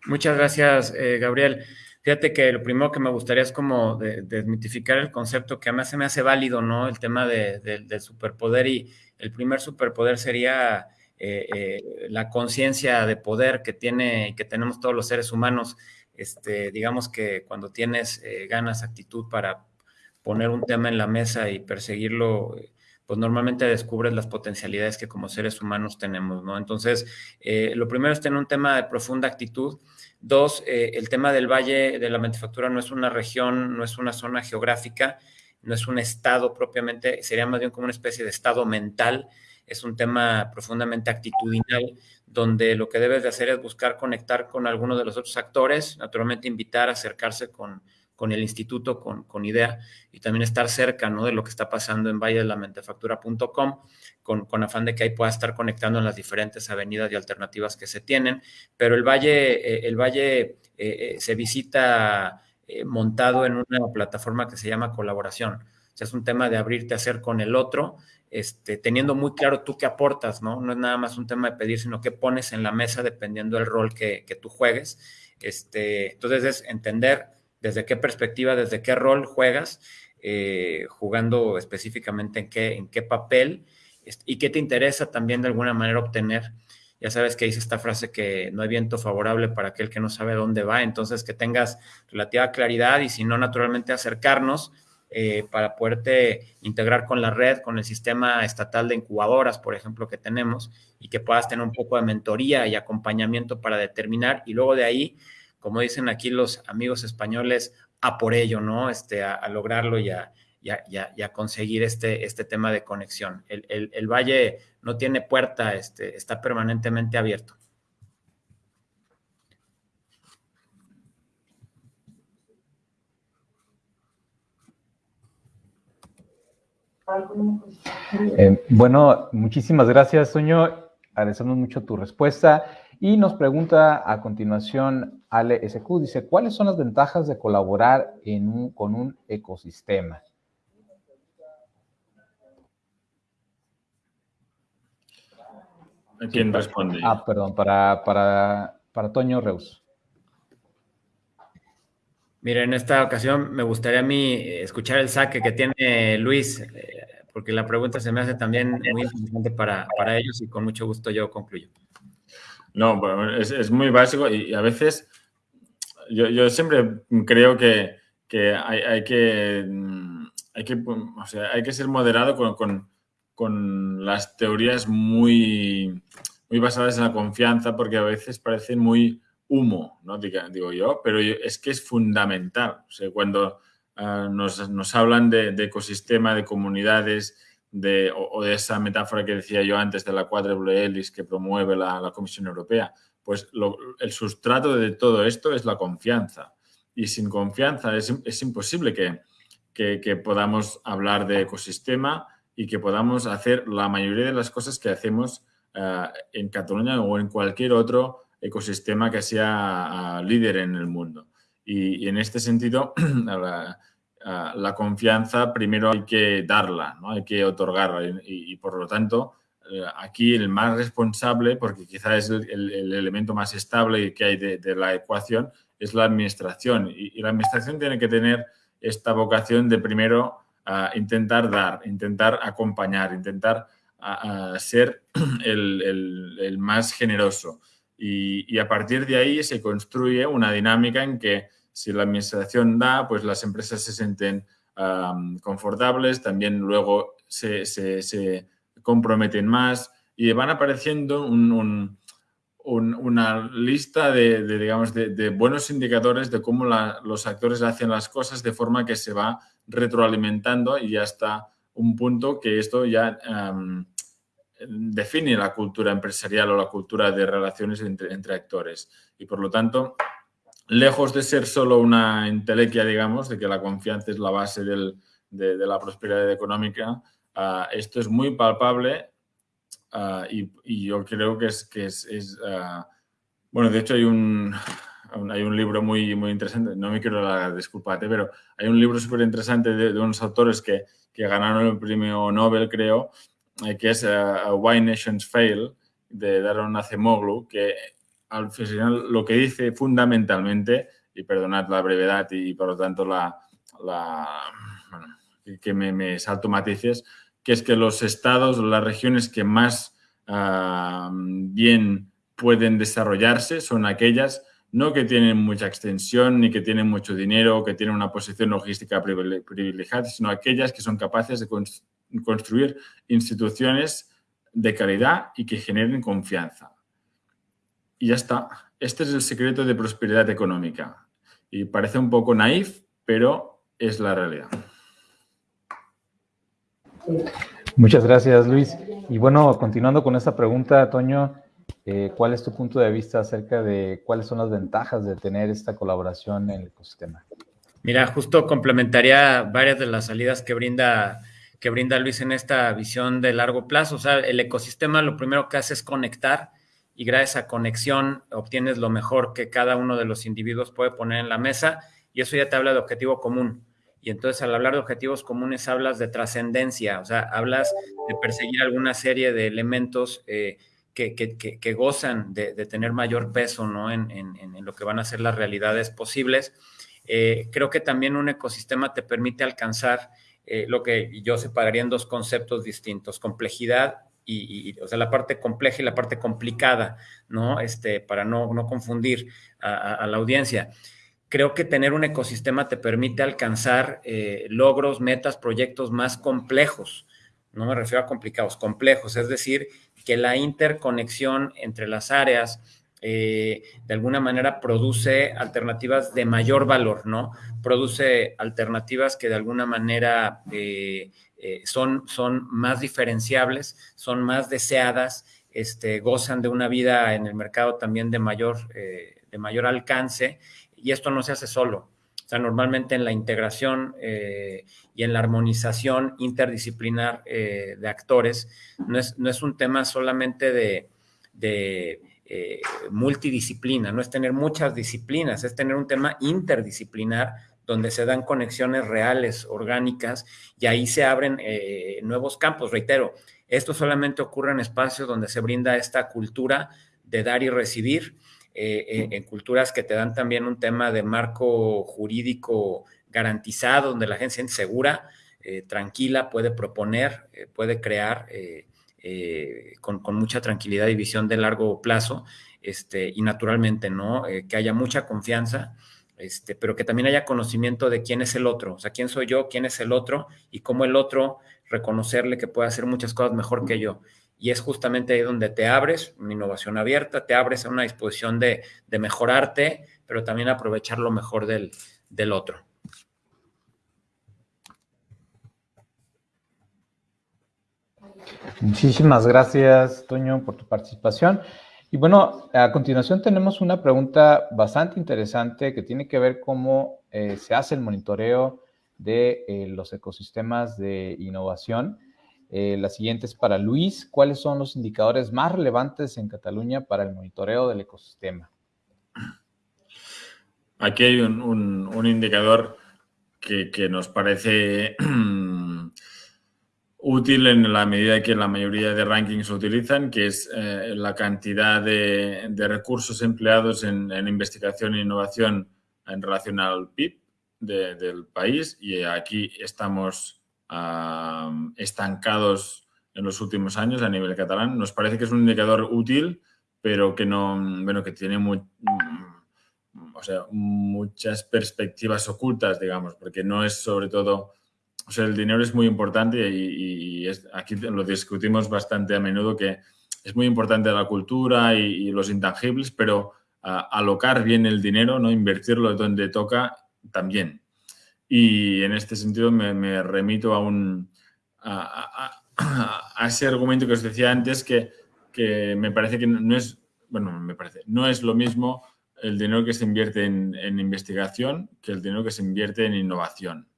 Muchas gracias, eh, Gabriel. Fíjate que lo primero que me gustaría es como desmitificar el concepto que a mí se me hace válido, ¿no? El tema del superpoder y el primer superpoder sería eh, eh, la conciencia de poder que tiene que tenemos todos los seres humanos. Este, digamos que cuando tienes eh, ganas, actitud para poner un tema en la mesa y perseguirlo, pues normalmente descubres las potencialidades que como seres humanos tenemos, ¿no? Entonces, lo primero es tener un tema de profunda actitud. Dos, el tema del Valle de la Manufactura no es una región, no es una zona geográfica, no es un estado propiamente, sería más bien como una especie de estado mental es un tema profundamente actitudinal, donde lo que debes de hacer es buscar conectar con alguno de los otros actores, naturalmente invitar a acercarse con, con el instituto, con, con, IDEA, y también estar cerca ¿no? de lo que está pasando en valledelamentefactura.com, con, con afán de que ahí pueda estar conectando en las diferentes avenidas y alternativas que se tienen. Pero el valle, eh, el valle eh, eh, se visita montado en una plataforma que se llama colaboración. O sea, es un tema de abrirte a hacer con el otro este, teniendo muy claro tú qué aportas, ¿no? No es nada más un tema de pedir, sino qué pones en la mesa dependiendo del rol que, tú juegues. Este, entonces es entender desde qué perspectiva, desde qué rol juegas, eh, jugando específicamente en qué, en qué papel y qué te interesa también de alguna manera obtener. Ya sabes que dice esta frase que no hay viento favorable para aquel que no sabe dónde va, entonces que tengas relativa claridad y si no, naturalmente acercarnos eh, para poderte integrar con la red, con el sistema estatal de incubadoras, por ejemplo, que tenemos, y que puedas tener un poco de mentoría y acompañamiento para determinar, y luego de ahí, como dicen aquí los amigos españoles, a por ello, ¿no? Este, a, lograrlo y a, conseguir este, este tema de conexión. El, valle no tiene puerta, este, está permanentemente abierto. Eh, bueno, muchísimas gracias, Toño. Agradecemos mucho tu respuesta. Y nos pregunta a continuación Ale SQ, dice, ¿cuáles son las ventajas de colaborar con un ecosistema? quién responde? Ah, perdón, para, para, para Toño Reus. Mira, en esta ocasión me gustaría a mí escuchar el saque que tiene Luis, eh, porque la pregunta se me hace también muy importante para, ellos y con mucho gusto yo concluyo. No, bueno, es, muy básico y, a veces yo, siempre creo que, hay, que, hay, que, o sea, hay que ser moderado con, con, las teorías muy, muy basadas en la confianza, porque a veces parecen muy humo, ¿no? Digo, yo, pero es que es fundamental. O sea, cuando ah, nos, hablan de, ecosistema, de comunidades, de, o, de esa metáfora que decía yo antes de la cuádruple hélice que promueve la, Comisión Europea, pues el sustrato de todo esto es la confianza. Y sin confianza es, imposible que, que, podamos hablar de ecosistema y que podamos hacer la mayoría de las cosas que hacemos ah, en Cataluña o en cualquier otro ecosistema que sea ah, líder en el mundo. Y, en este sentido, (clears throat) ah, la, confianza primero hay que darla, ¿no? hay que otorgarla y, por lo tanto eh, aquí el más responsable, porque quizás es el, elemento más estable que hay de, la ecuación, es la administración. Y, la administración tiene que tener esta vocación de primero ah, intentar dar, intentar acompañar, intentar ser (clears throat) el, más generoso. Y, a partir de ahí se construye una dinámica en que si la administración da, pues las empresas se sienten confortables, también luego se, se, comprometen más y van apareciendo una lista de, digamos, de, buenos indicadores de cómo los actores hacen las cosas de forma que se va retroalimentando y hasta un punto que esto ya define la cultura empresarial o la cultura de relaciones entre, actores. Y por lo tanto, lejos de ser solo una entelequia, digamos, de que la confianza es la base de, la prosperidad económica, ah, esto es muy palpable ah, y, yo creo que es... Ah, bueno, de hecho hay un, hay un libro muy, muy interesante, no me quiero la disculpate, pero hay un libro súper interesante de, unos autores que, que, ganaron el premio Nobel, creo, eh, que es Why Nations Fail, de Daron Acemoglu, que al final lo que dice fundamentalmente, y perdonad la brevedad y por lo tanto la, la que me, me, salto matices, que es que los estados, las regiones que más uh, bien pueden desarrollarse son aquellas no que tienen mucha extensión ni que tienen mucho dinero que tienen una posición logística privilegiada, sino aquellas que son capaces de construir instituciones de calidad y que generen confianza. Y ya está. Este es el secreto de prosperidad económica. Y parece un poco naif, pero es la realidad. Muchas gracias, Luis. Y bueno, continuando con esta pregunta, Toño, eh, ¿cuál es tu punto de vista acerca de cuáles son las ventajas de tener esta colaboración en el ecosistema? Mira, justo complementaría varias de las salidas que brinda, que brinda Luis en esta visión de largo plazo. O sea, el ecosistema lo primero que hace es conectar y gracias a conexión obtienes lo mejor que cada uno de los individuos puede poner en la mesa y eso ya te habla de objetivo común. Y entonces al hablar de objetivos comunes hablas de trascendencia, o sea, hablas de perseguir alguna serie de elementos eh, que, que, que, gozan de, de, tener mayor peso ¿no? en, en, lo que van a ser las realidades posibles. Eh, creo que también un ecosistema te permite alcanzar eh, lo que yo separaría en dos conceptos distintos, complejidad y, y, o sea, la parte compleja y la parte complicada, ¿no? Este, para no, no confundir a, la audiencia creo que tener un ecosistema te permite alcanzar eh, logros, metas, proyectos más complejos. No me refiero a complicados, complejos, es decir, que la interconexión entre las áreas eh, de alguna manera produce alternativas de mayor valor, ¿no? Produce alternativas que de alguna manera eh, eh, son, son más diferenciables, son más deseadas, este, gozan de una vida en el mercado también de mayor, eh, de mayor alcance y esto no se hace solo. O sea, normalmente en la integración eh, y en la armonización interdisciplinar de actores, no es, no es, un tema solamente de, multidisciplina, no es tener muchas disciplinas, es tener un tema interdisciplinar donde se dan conexiones reales, orgánicas, y ahí se abren eh, nuevos campos. Reitero, esto solamente ocurre en espacios donde se brinda esta cultura de dar y recibir, eh, en, culturas que te dan también un tema de marco jurídico garantizado, donde la gente se siente segura, eh, tranquila, puede proponer, eh, puede crear eh, eh, con, con, mucha tranquilidad y visión de largo plazo, este, y naturalmente, ¿no? que haya mucha confianza. Este, pero que también haya conocimiento de quién es el otro, o sea, quién soy yo, quién es el otro y cómo el otro reconocerle que puede hacer muchas cosas mejor que yo y es justamente ahí donde te abres, una innovación abierta, te abres a una disposición de, mejorarte, pero también aprovechar lo mejor del, del otro. Muchísimas gracias, Toño, por tu participación. Y bueno, a continuación tenemos una pregunta bastante interesante que tiene que ver cómo eh, se hace el monitoreo de eh, los ecosistemas de innovación. Eh, la siguiente es para Luis. ¿Cuáles son los indicadores más relevantes en Cataluña para el monitoreo del ecosistema? Aquí hay un, indicador que, nos parece (clears throat) útil en la medida que la mayoría de rankings se utilizan, que es eh, la cantidad de, recursos empleados en, investigación e innovación en relación al PIB de, del país. Y aquí estamos estancados en los últimos años a nivel catalán. Nos parece que es un indicador útil, pero que no, bueno, que tiene muchas perspectivas ocultas, digamos, porque no es sobre todo, o sea, el dinero es muy importante y, es, aquí lo discutimos bastante a menudo que es muy importante la cultura y, los intangibles, pero uh, alocar bien el dinero, no invertirlo donde toca también. Y en este sentido me, remito a, un, a, ese argumento que os decía antes que, que, me parece que no es, bueno, me parece, no es lo mismo el dinero que se invierte en, en investigación que el dinero que se invierte en innovación.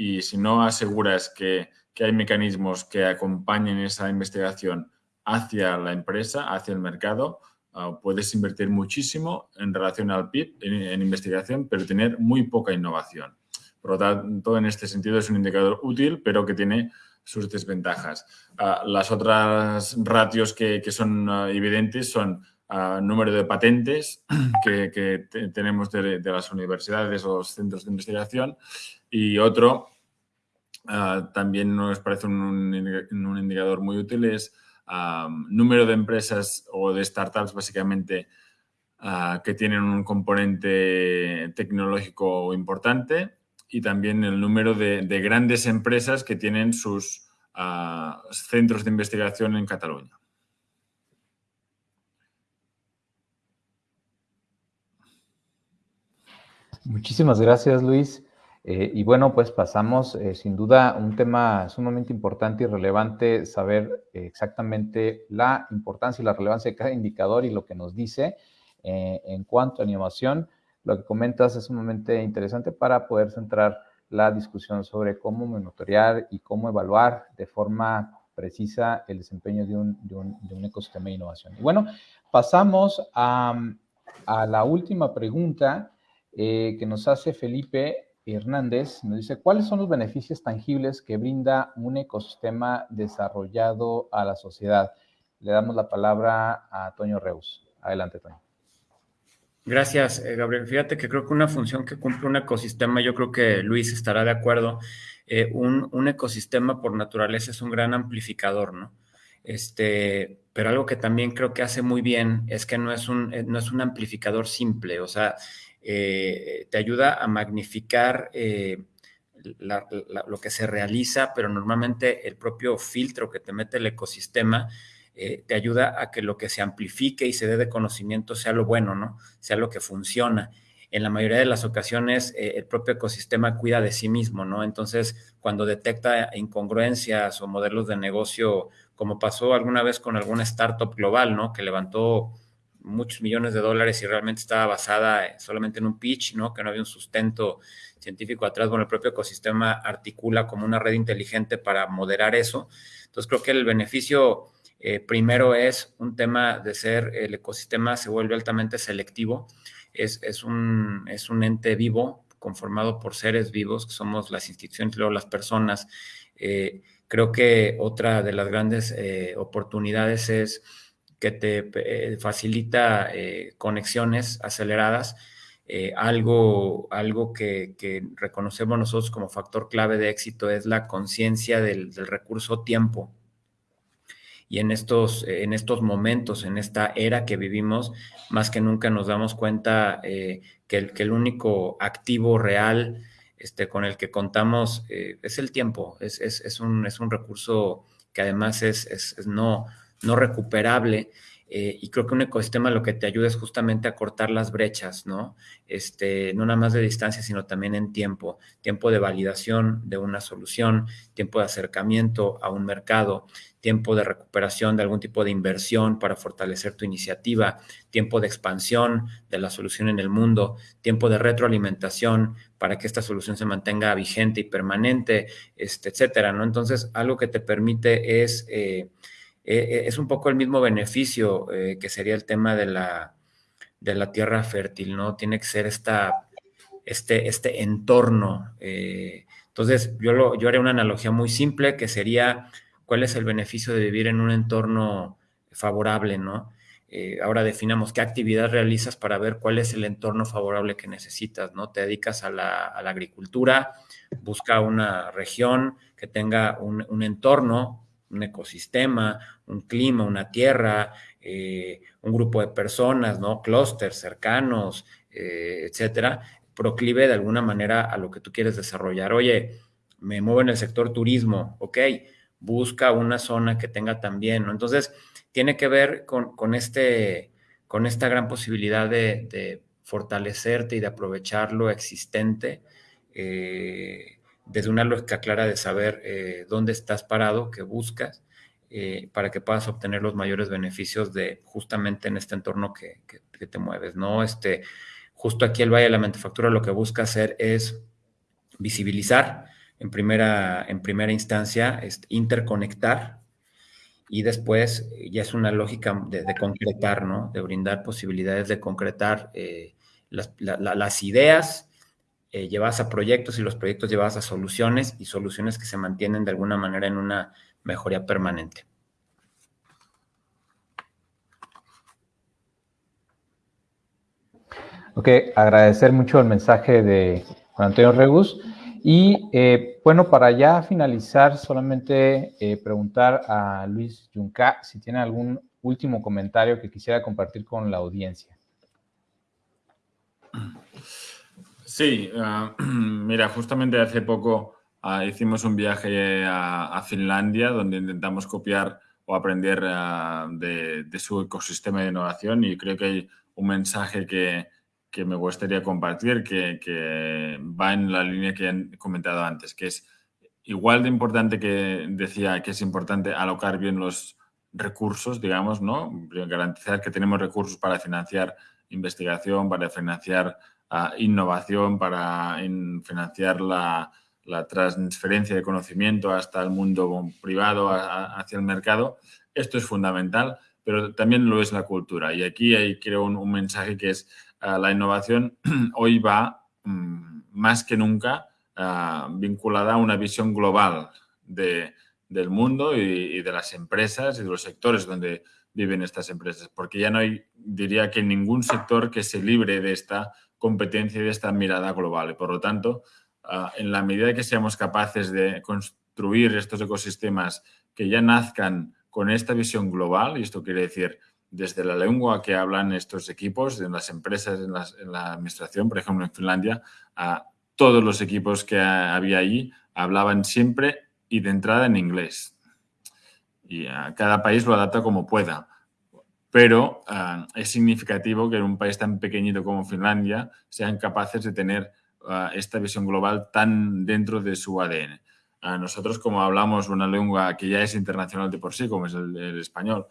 Y si no aseguras que, que hay mecanismos que acompañen esa investigación hacia la empresa, hacia el mercado, ah, puedes invertir muchísimo en relación al PIB en, investigación, pero tener muy poca innovación. Por lo tanto, en este sentido es un indicador útil, pero que tiene sus desventajas. Ah, las otras ratios que, son evidentes son número de patentes que, tenemos de, las universidades o los centros de investigación y otro Ah, también nos parece un, indicador muy útil es número de empresas o de startups básicamente ah, que tienen un componente tecnológico importante y también el número de, grandes empresas que tienen sus centros de investigación en Cataluña. Muchísimas gracias, Luis. Eh, y bueno, pues pasamos, eh, sin duda, un tema sumamente importante y relevante, saber exactamente la importancia y la relevancia de cada indicador y lo que nos dice eh, en cuanto a innovación. Lo que comentas es sumamente interesante para poder centrar la discusión sobre cómo monitorear y cómo evaluar de forma precisa el desempeño de un, de un, de un ecosistema de innovación. Y bueno, pasamos a, a la última pregunta que nos hace Felipe Hernández nos dice, ¿cuáles son los beneficios tangibles que brinda un ecosistema desarrollado a la sociedad? Le damos la palabra a Toño Reus. Adelante, Toño. Gracias, eh, Gabriel. Fíjate que creo que una función que cumple un ecosistema, yo creo que Luis estará de acuerdo, eh, un, ecosistema por naturaleza es un gran amplificador, ¿no? Este, pero algo que también creo que hace muy bien es que no es un, eh, no es un amplificador simple, o sea, eh, te ayuda a magnificar eh, lo que se realiza, pero normalmente el propio filtro que te mete el ecosistema eh, te ayuda a que lo que se amplifique y se dé de conocimiento sea lo bueno, ¿no? Sea lo que funciona. En la mayoría de las ocasiones, el propio ecosistema cuida de sí mismo, ¿no? Entonces, cuando detecta incongruencias o modelos de negocio, como pasó alguna vez con alguna startup global, ¿no? Que levantó muchos millones de dólares y realmente estaba basada solamente en un pitch, ¿no? Que no había un sustento científico atrás. Bueno, el propio ecosistema articula como una red inteligente para moderar eso. Entonces, creo que el beneficio eh, primero es un tema de ser, el ecosistema se vuelve altamente selectivo. Es, es, un, es un ente vivo conformado por seres vivos, que somos las instituciones, luego las personas. Eh, creo que otra de las grandes eh, oportunidades es que te eh, facilita eh, conexiones aceleradas, eh, algo, algo que, reconocemos nosotros como factor clave de éxito es la conciencia del, recurso tiempo. Y en estos, en estos momentos, en esta era que vivimos, más que nunca nos damos cuenta que, el, que el único activo real este, con el que contamos es el tiempo, es, es, un, es un recurso que además es, es no, no recuperable. Eh, y creo que un ecosistema lo que te ayuda es justamente a cortar las brechas, ¿no? Este, no nada más de distancia, sino también en tiempo. Tiempo de validación de una solución, tiempo de acercamiento a un mercado, tiempo de recuperación de algún tipo de inversión para fortalecer tu iniciativa, tiempo de expansión de la solución en el mundo, tiempo de retroalimentación para que esta solución se mantenga vigente y permanente, este, etcétera, ¿no? Entonces, algo que te permite es... Eh, eh, eh, es un poco el mismo beneficio eh, que sería el tema de la, de la tierra fértil, ¿no? Tiene que ser esta, este, este entorno. entonces, yo, lo, yo haría una analogía muy simple que sería cuál es el beneficio de vivir en un entorno favorable, ¿no? ahora definamos qué actividad realizas para ver cuál es el entorno favorable que necesitas, ¿no? Te dedicas a la, a la agricultura, busca una región que tenga un, un entorno un ecosistema, un clima, una tierra, eh, un grupo de personas, ¿no? Clústeres cercanos, eh, etcétera, proclive de alguna manera a lo que tú quieres desarrollar. Oye, me muevo en el sector turismo, ok, busca una zona que tenga también, ¿no? Entonces, tiene que ver con, este, con esta gran posibilidad de, fortalecerte y de aprovechar lo existente. Eh, desde una lógica clara de saber eh, dónde estás parado, qué buscas, eh, para que puedas obtener los mayores beneficios de justamente en este entorno que, te mueves, ¿no? Este, justo aquí el Valle de la Manufactura lo que busca hacer es visibilizar en primera, en primera instancia, este, interconectar y después ya es una lógica de, concretar, ¿no? De brindar posibilidades de concretar las, ideas llevadas a proyectos y los proyectos llevados a soluciones y soluciones que se mantienen de alguna manera en una mejoría permanente. Ok, agradecer mucho el mensaje de Juan Antonio Regus. Y eh, bueno, para ya finalizar, solamente eh, preguntar a Luis Junca si tiene algún último comentario que quisiera compartir con la audiencia. Sí, ah, (clears throat) mira, justamente hace poco ah, hicimos un viaje a, Finlandia donde intentamos copiar o aprender ah, de, su ecosistema de innovación y creo que hay un mensaje que, que me gustaría compartir, que, va en la línea que han comentado antes, que es igual de importante que decía que es importante alocar bien los recursos, digamos, ¿no? Garantizar que tenemos recursos para financiar investigación, para financiar ah, innovación, para financiar la, transferencia de conocimiento hasta el mundo privado, hacia el mercado. Esto es fundamental, pero también lo es la cultura. Y aquí hay, creo, un mensaje que es la innovación (clears throat) hoy va mm, más que nunca ah, vinculada a una visión global del mundo y, de las empresas y de los sectores donde viven estas empresas, porque ya no hay, diría que ningún sector que se libre de esta competencia y de esta mirada global. Y por lo tanto, ah, en la medida que seamos capaces de construir estos ecosistemas que ya nazcan con esta visión global, y esto quiere decir desde la lengua que hablan estos equipos, en las empresas, en, la administración, por ejemplo, en Finlandia, a todos los equipos que había allí hablaban siempre y de entrada en inglés. Y a cada país lo adapta como pueda. Pero ah, es significativo que en un país tan pequeñito como Finlandia sean capaces de tener ah, esta visión global tan dentro de su ADN. A nosotros, como hablamos una lengua que ya es internacional de por sí, como es el español,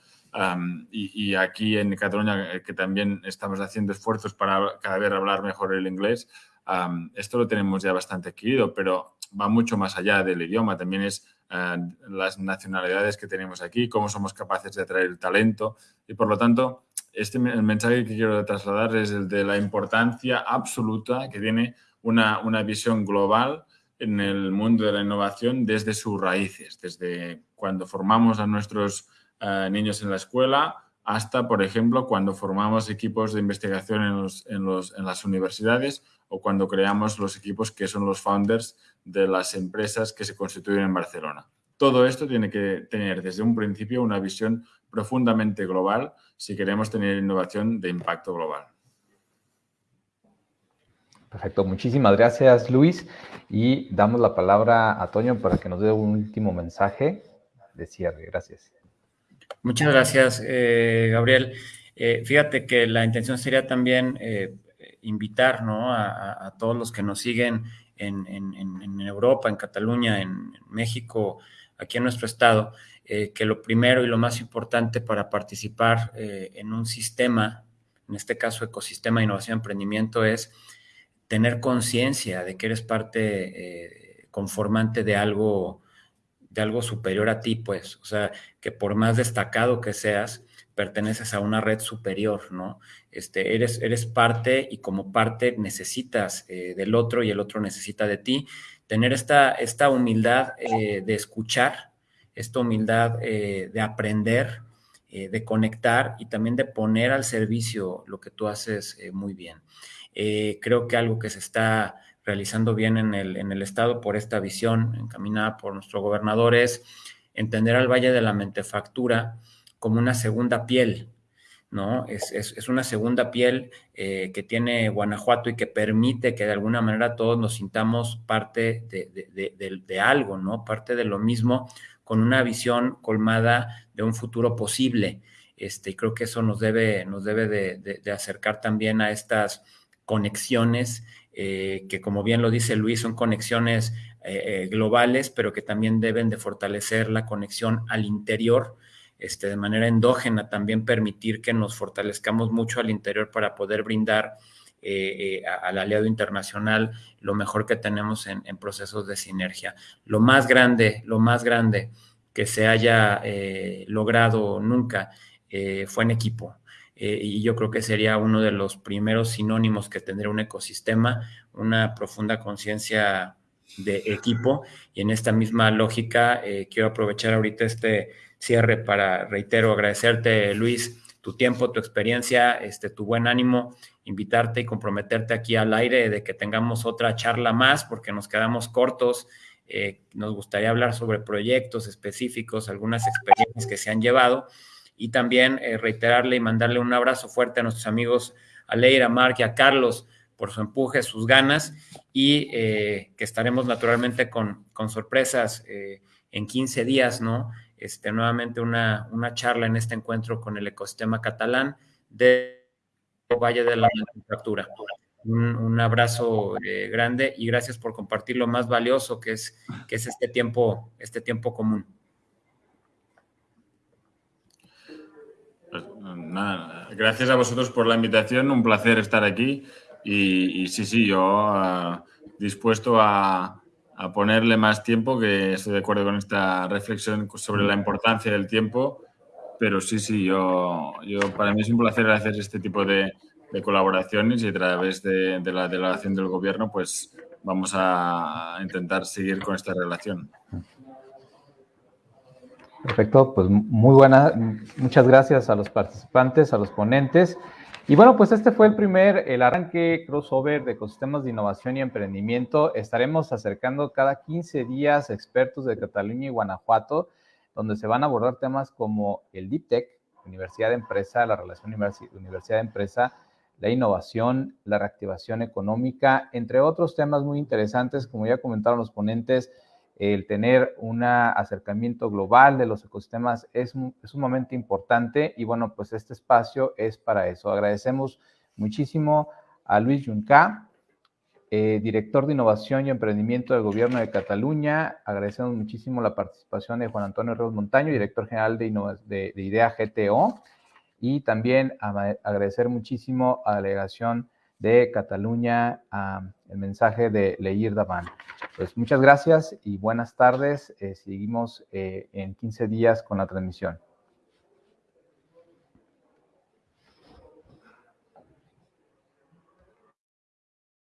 y, aquí en Cataluña, eh, que también estamos haciendo esfuerzos para cada vez hablar mejor el inglés, esto lo tenemos ya bastante adquirido, pero va mucho más allá del idioma. También es ah, las nacionalidades que tenemos aquí, cómo somos capaces de atraer talento. Y por lo tanto, este, el mensaje que quiero trasladar es el de la importancia absoluta que tiene una, una visión global en el mundo de la innovación desde sus raíces, desde cuando formamos a nuestros eh, niños en la escuela, hasta, por ejemplo, cuando formamos equipos de investigación en, las universidades o cuando creamos los equipos que son los founders de las empresas que se constituyen en Barcelona. Todo esto tiene que tener desde un principio una visión profundamente global si queremos tener innovación de impacto global. Perfecto, muchísimas gracias Luis y damos la palabra a Toño para que nos dé un último mensaje de cierre. Gracias. Muchas gracias, eh, Gabriel. Eh, fíjate que la intención sería también eh, invitar a, todos los que nos siguen en, Europa, en Cataluña, en, México, aquí en nuestro estado, que lo primero y lo más importante para participar en un sistema, en este caso ecosistema de innovación y emprendimiento, es tener conciencia de que eres parte conformante de algo de algo superior a ti, pues, o sea, que por más destacado que seas, perteneces a una red superior, ¿no? Este, eres, eres parte y como parte necesitas eh, del otro y el otro necesita de ti. Tener esta, esta humildad eh, de escuchar, esta humildad eh, de aprender, de conectar y también de poner al servicio lo que tú haces muy bien. creo que algo que se está realizando bien en el, en el Estado por esta visión encaminada por nuestro gobernador es entender al Valle de la Mentefactura como una segunda piel, ¿no? Es, es, una segunda piel eh, que tiene Guanajuato y que permite que de alguna manera todos nos sintamos parte de, de, algo, ¿no? Parte de lo mismo, con una visión colmada de un futuro posible. Este, creo que eso nos debe, nos debe de, acercar también a estas conexiones eh, que como bien lo dice Luis, son conexiones eh, globales, pero que también deben de fortalecer la conexión al interior, este, de manera endógena, también permitir que nos fortalezcamos mucho al interior para poder brindar al aliado internacional lo mejor que tenemos en, en procesos de sinergia. Lo más grande, lo más grande que se haya eh, logrado nunca eh, fue en equipo. y yo creo que sería uno de los primeros sinónimos que tendría un ecosistema, una profunda conciencia de equipo. Y en esta misma lógica, quiero aprovechar ahorita este cierre para, reitero, agradecerte, Luis, tu tiempo, tu experiencia, este, tu buen ánimo, invitarte y comprometerte aquí al aire de que tengamos otra charla más, porque nos quedamos cortos. Eh, nos gustaría hablar sobre proyectos específicos, algunas experiencias que se han llevado y también eh, reiterarle y mandarle un abrazo fuerte a nuestros amigos a Leira, a Mark y a Carlos por su empuje, sus ganas y eh, que estaremos naturalmente con, con sorpresas en 15 días, ¿no? Este, nuevamente una, una charla en este encuentro con el ecosistema catalán de Valle de la Manufactura. Un, abrazo eh, grande y gracias por compartir lo más valioso que es, que es este, tiempo, este tiempo común. Pues, gracias a vosotros por la invitación, un placer estar aquí y, sí, sí, yo uh, dispuesto a, a, ponerle más tiempo, que estoy de acuerdo con esta reflexión sobre la importancia del tiempo, pero sí, sí, yo, yo para mí es un placer hacer este tipo de, colaboraciones y a través de, la delegación del gobierno, pues vamos a intentar seguir con esta relación. Perfecto, pues muy buena, muchas gracias a los participantes, a los ponentes. Y bueno, pues este fue el primer, el arranque crossover de ecosistemas de innovación y emprendimiento. Estaremos acercando cada 15 días expertos de Cataluña y Guanajuato, donde se van a abordar temas como el Deep Tech, Universidad de Empresa, la relación universidad-empresa, la innovación, la reactivación económica, entre otros temas muy interesantes, como ya comentaron los ponentes, el tener un acercamiento global de los ecosistemas es, sumamente importante y bueno, pues este espacio es para eso. Agradecemos muchísimo a Luis Junca, eh, director de Innovación y Emprendimiento del Gobierno de Cataluña. Agradecemos muchísimo la participación de Juan Antonio Ríos Montaño, director general de IDEA GTO y también agradecer muchísimo a la delegación de Cataluña el mensaje de Leir Davan. Pues muchas gracias y buenas tardes. Eh, seguimos eh, en 15 días con la transmisión.